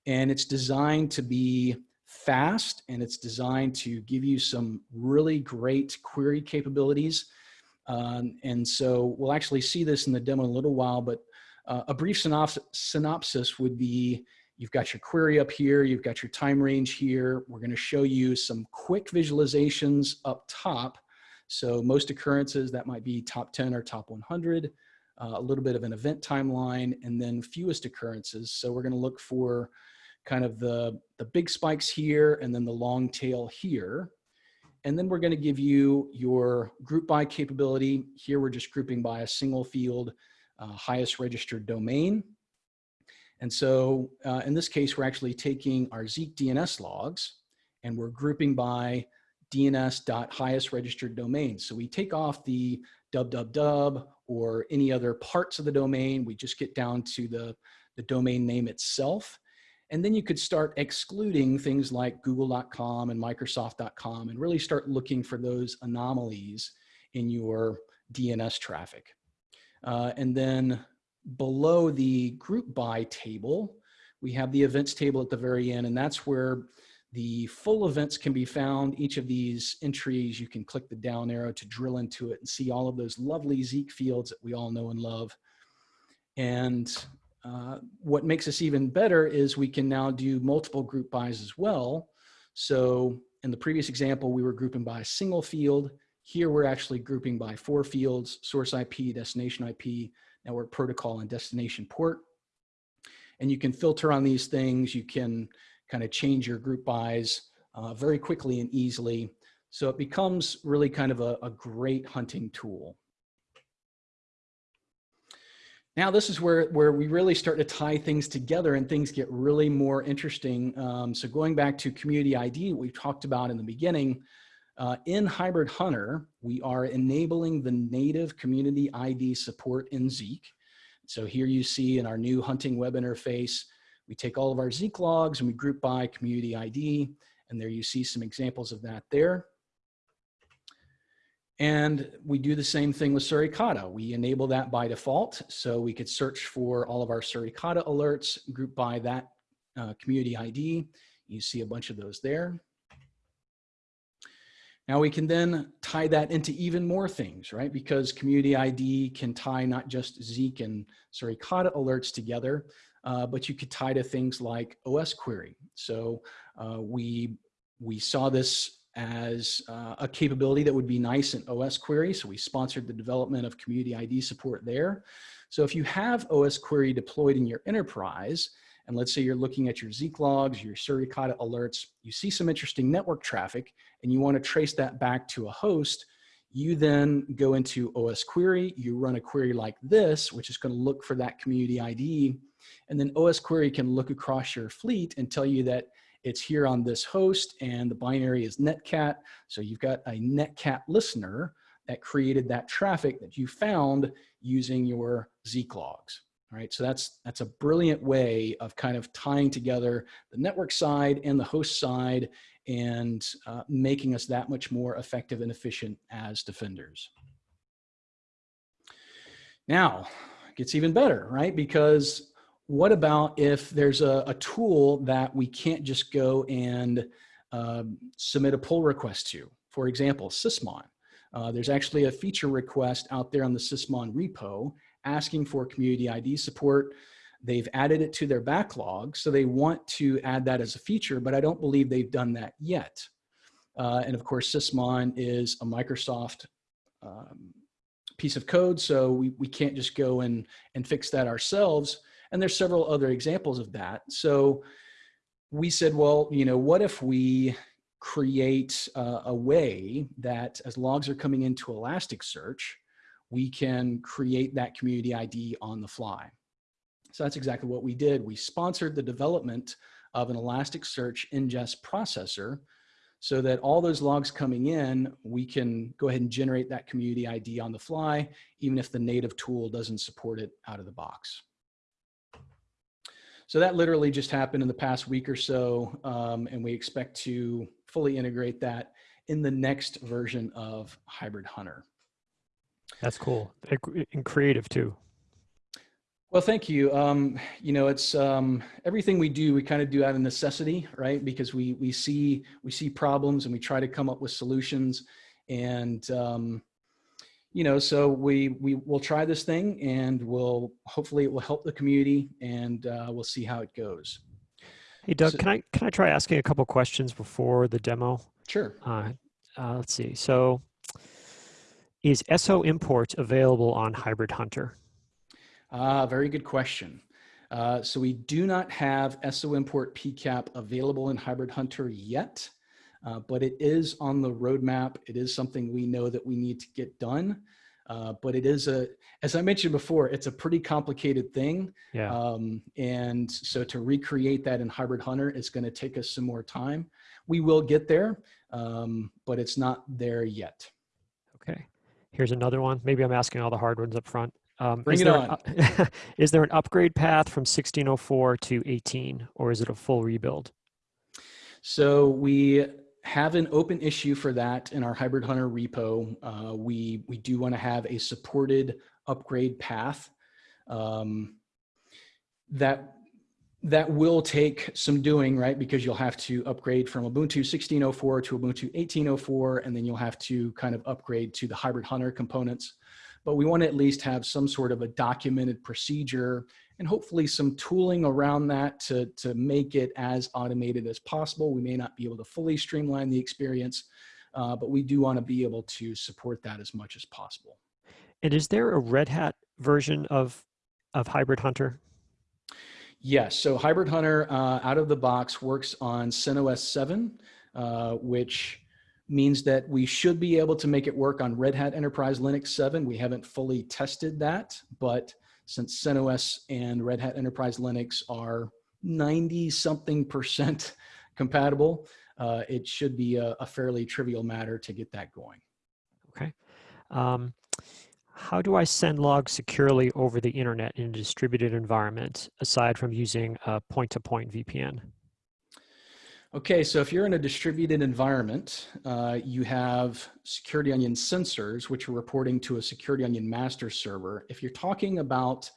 And it's designed to be fast and it's designed to give you some really great query capabilities. Um, and so we'll actually see this in the demo in a little while, but uh, a brief synopsis, synopsis would be You've got your query up here, you've got your time range here. We're gonna show you some quick visualizations up top. So most occurrences, that might be top 10 or top 100, uh, a little bit of an event timeline, and then fewest occurrences. So we're gonna look for kind of the, the big spikes here and then the long tail here. And then we're gonna give you your group by capability. Here we're just grouping by a single field, uh, highest registered domain. And so uh, in this case, we're actually taking our Zeek DNS logs and we're grouping by DNS.highest registered domain. So we take off the www or any other parts of the domain. We just get down to the, the domain name itself. And then you could start excluding things like google.com and microsoft.com and really start looking for those anomalies in your DNS traffic. Uh, and then below the group by table, we have the events table at the very end, and that's where the full events can be found. Each of these entries, you can click the down arrow to drill into it and see all of those lovely Zeek fields that we all know and love. And uh, what makes us even better is we can now do multiple group bys as well. So in the previous example, we were grouping by a single field. Here we're actually grouping by four fields, source IP, destination IP, network protocol and destination port. And you can filter on these things. You can kind of change your group bys uh, very quickly and easily. So it becomes really kind of a, a great hunting tool. now this is where, where we really start to tie things together and things get really more interesting. Um, so going back to community ID, we talked about in the beginning, uh, in Hybrid Hunter, we are enabling the native community ID support in Zeek. So here you see in our new hunting web interface, we take all of our Zeek logs and we group by community ID. And there you see some examples of that there. And we do the same thing with Suricata. We enable that by default. So we could search for all of our Suricata alerts, group by that uh, community ID. You see a bunch of those there. Now we can then tie that into even more things, right? Because community ID can tie not just Zeek and Suricata alerts together, uh, but you could tie to things like OS query. So uh, we, we saw this as uh, a capability that would be nice in OS query. So we sponsored the development of community ID support there. So if you have OS query deployed in your enterprise, and let's say you're looking at your Zeek logs, your Suricata alerts, you see some interesting network traffic and you want to trace that back to a host, you then go into OS query, you run a query like this, which is going to look for that community ID. And then OS query can look across your fleet and tell you that it's here on this host and the binary is netcat. So you've got a netcat listener that created that traffic that you found using your Zeek logs. All right, so that's, that's a brilliant way of kind of tying together the network side and the host side and uh, making us that much more effective and efficient as defenders. Now, it gets even better, right? Because what about if there's a, a tool that we can't just go and um, submit a pull request to? For example, Sysmon. Uh, there's actually a feature request out there on the Sysmon repo asking for community ID support. They've added it to their backlog, so they want to add that as a feature, but I don't believe they've done that yet. Uh, and of course, Sysmon is a Microsoft um, piece of code, so we, we can't just go and, and fix that ourselves. And there's several other examples of that. So we said, well, you know, what if we create uh, a way that as logs are coming into Elasticsearch, we can create that community ID on the fly. So that's exactly what we did. We sponsored the development of an Elasticsearch ingest processor so that all those logs coming in, we can go ahead and generate that community ID on the fly, even if the native tool doesn't support it out of the box. So that literally just happened in the past week or so, um, and we expect to fully integrate that in the next version of Hybrid Hunter. That's cool. And creative too. Well, thank you. Um, you know, it's um, everything we do, we kind of do out of necessity, right? Because we we see we see problems and we try to come up with solutions. And um, you know, so we we will try this thing, and we'll hopefully it will help the community, and uh, we'll see how it goes. Hey, Doug, so, can I can I try asking a couple questions before the demo? Sure. Uh, uh, let's see. So is SO import available on Hybrid Hunter? Ah, very good question. Uh, so we do not have SO import PCAP available in Hybrid Hunter yet, uh, but it is on the roadmap. It is something we know that we need to get done. Uh, but it is a, as I mentioned before, it's a pretty complicated thing. Yeah. Um, and so to recreate that in Hybrid Hunter is going to take us some more time. We will get there, um, but it's not there yet. Here's another one. Maybe I'm asking all the hard ones up front. Um, Bring it on. An, is there an upgrade path from 1604 to 18, or is it a full rebuild? So we have an open issue for that in our Hybrid Hunter repo. Uh, we, we do want to have a supported upgrade path um, that that will take some doing, right? Because you'll have to upgrade from Ubuntu 16.04 to Ubuntu 18.04, and then you'll have to kind of upgrade to the Hybrid Hunter components. But we want to at least have some sort of a documented procedure and hopefully some tooling around that to, to make it as automated as possible. We may not be able to fully streamline the experience, uh, but we do want to be able to support that as much as possible. And is there a Red Hat version of, of Hybrid Hunter? Yes, so Hybrid Hunter uh, out of the box works on CentOS 7, uh, which means that we should be able to make it work on Red Hat Enterprise Linux 7. We haven't fully tested that, but since CentOS and Red Hat Enterprise Linux are 90 something percent compatible, uh, it should be a, a, fairly trivial matter to get that going. Okay. Um, how do I send logs securely over the internet in a distributed environment, aside from using a point-to-point -point VPN? Okay, so if you're in a distributed environment, uh, you have Security Onion sensors, which are reporting to a Security Onion master server. If you're talking about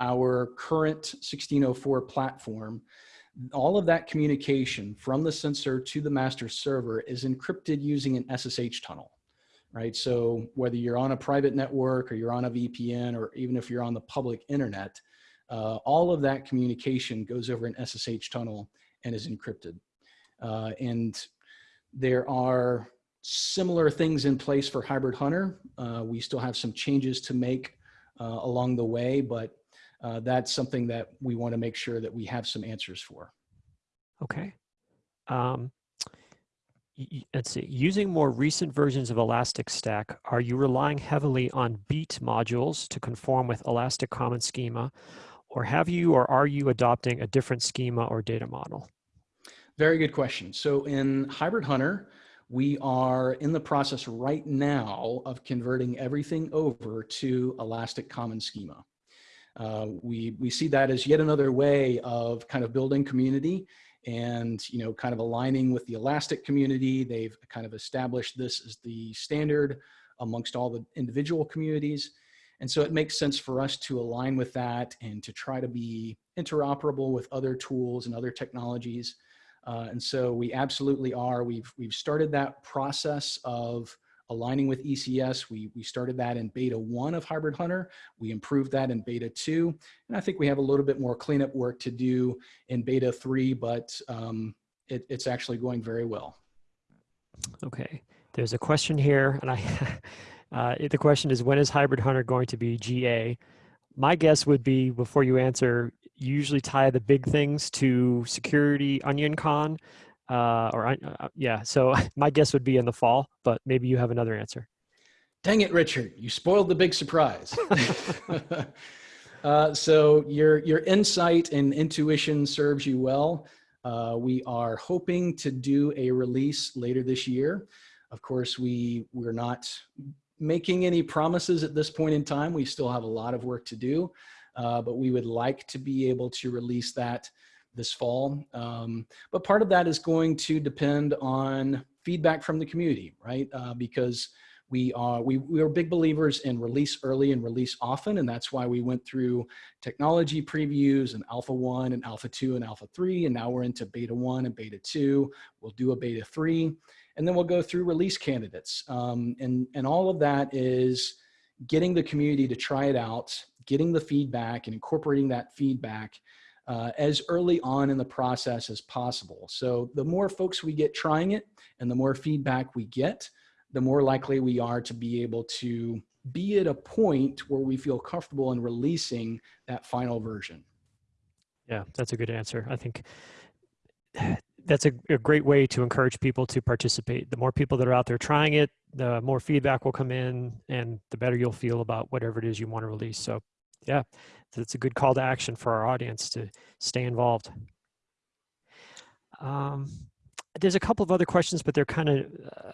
our current 1604 platform, all of that communication from the sensor to the master server is encrypted using an SSH tunnel, right? So whether you're on a private network or you're on a VPN or even if you're on the public internet, uh, all of that communication goes over an SSH tunnel and is encrypted. Uh, and there are similar things in place for Hybrid Hunter. Uh, we still have some changes to make uh, along the way, but uh, that's something that we want to make sure that we have some answers for. Okay. Um, let's see, using more recent versions of Elastic Stack, are you relying heavily on beat modules to conform with Elastic Common Schema, or have you or are you adopting a different schema or data model? Very good question. So in Hybrid Hunter, we are in the process right now of converting everything over to Elastic Common Schema. Uh, we, we see that as yet another way of kind of building community and you know kind of aligning with the Elastic community. They've kind of established this as the standard amongst all the individual communities. And so it makes sense for us to align with that and to try to be interoperable with other tools and other technologies uh, and so we absolutely are. We've, we've started that process of aligning with ECS. We, we started that in beta one of Hybrid Hunter. We improved that in beta two. And I think we have a little bit more cleanup work to do in beta three, but um, it, it's actually going very well. Okay, there's a question here, and I, uh, the question is, when is Hybrid Hunter going to be GA? My guess would be, before you answer, you usually tie the big things to security onion con uh, or uh, uh, yeah so my guess would be in the fall but maybe you have another answer. Dang it richard you spoiled the big surprise. Uh, so your your insight and intuition serves you well. Uh, we are hoping to do a release later this year. Of course we we're not making any promises at this point in time. We still have a lot of work to do uh, but we would like to be able to release that this fall. Um, but part of that is going to depend on feedback from the community, right? Uh, because we are we, we are big believers in release early and release often and that's why we went through technology previews and alpha 1 and alpha 2 and alpha 3 and now we're into beta 1 and beta 2 we'll do a beta 3 and then we'll go through release candidates um, and and all of that is getting the community to try it out getting the feedback and incorporating that feedback uh, as early on in the process as possible. So the more folks we get trying it and the more feedback we get, the more likely we are to be able to be at a point where we feel comfortable in releasing that final version. Yeah, that's a good answer. I think that's a, a, great way to encourage people to participate. The more people that are out there trying it, the more feedback will come in and the better you'll feel about whatever it is you want to release. So yeah, that's a good call to action for our audience to stay involved. Um, there's a couple of other questions, but they're kind of, uh,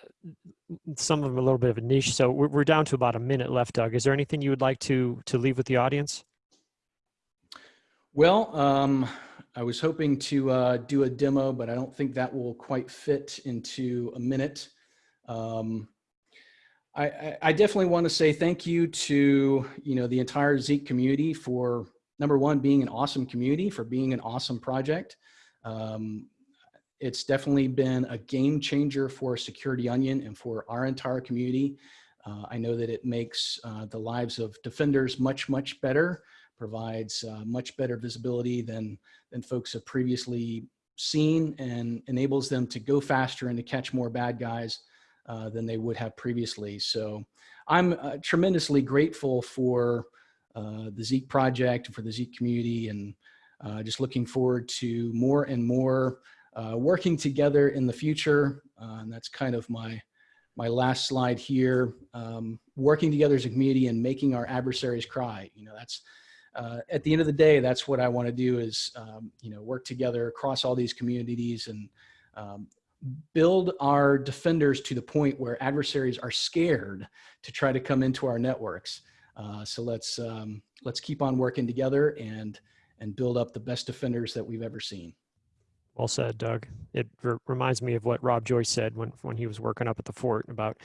some of them a little bit of a niche. So we're, we're down to about a minute left, Doug. Is there anything you would like to, to leave with the audience? Well, um, I was hoping to uh, do a demo, but I don't think that will quite fit into a minute. Um, I, I definitely want to say thank you to you know the entire Zeek community for number one being an awesome community for being an awesome project. Um, it's definitely been a game changer for Security Onion and for our entire community. Uh, I know that it makes uh, the lives of defenders much much better, provides uh, much better visibility than than folks have previously seen, and enables them to go faster and to catch more bad guys. Uh, than they would have previously. So I'm uh, tremendously grateful for uh, the Zeek project and for the Zeek community and uh, just looking forward to more and more uh, working together in the future. and that's kind of my, my last slide here, um, working together as a community and making our adversaries cry. You know, that's, uh, at the end of the day, that's what I want to do is, um, you know, work together across all these communities and um, build our defenders to the point where adversaries are scared to try to come into our networks. Uh, so let's um, let's keep on working together and and build up the best defenders that we've ever seen. Well said, Doug. It reminds me of what Rob Joyce said when, when he was working up at the fort about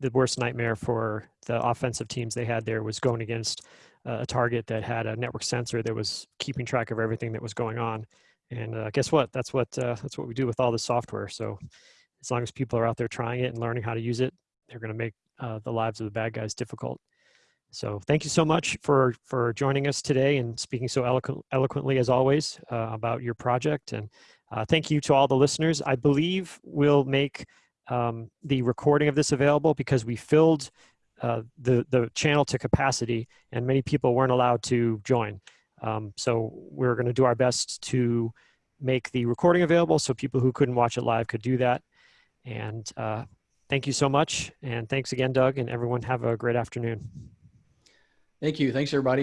the worst nightmare for the offensive teams they had there was going against a target that had a network sensor that was keeping track of everything that was going on. And uh, guess what? That's what uh, that's what we do with all the software. So as long as people are out there trying it and learning how to use it, they're going to make uh, the lives of the bad guys difficult. So thank you so much for for joining us today and speaking so eloquent, eloquently as always uh, about your project. And uh, thank you to all the listeners. I believe we'll make um, the recording of this available because we filled uh, the the channel to capacity and many people weren't allowed to join. Um, so we're going to do our best to make the recording available so people who couldn't watch it live could do that. And uh, thank you so much. And thanks again, Doug, and everyone have a great afternoon. Thank you. Thanks, everybody.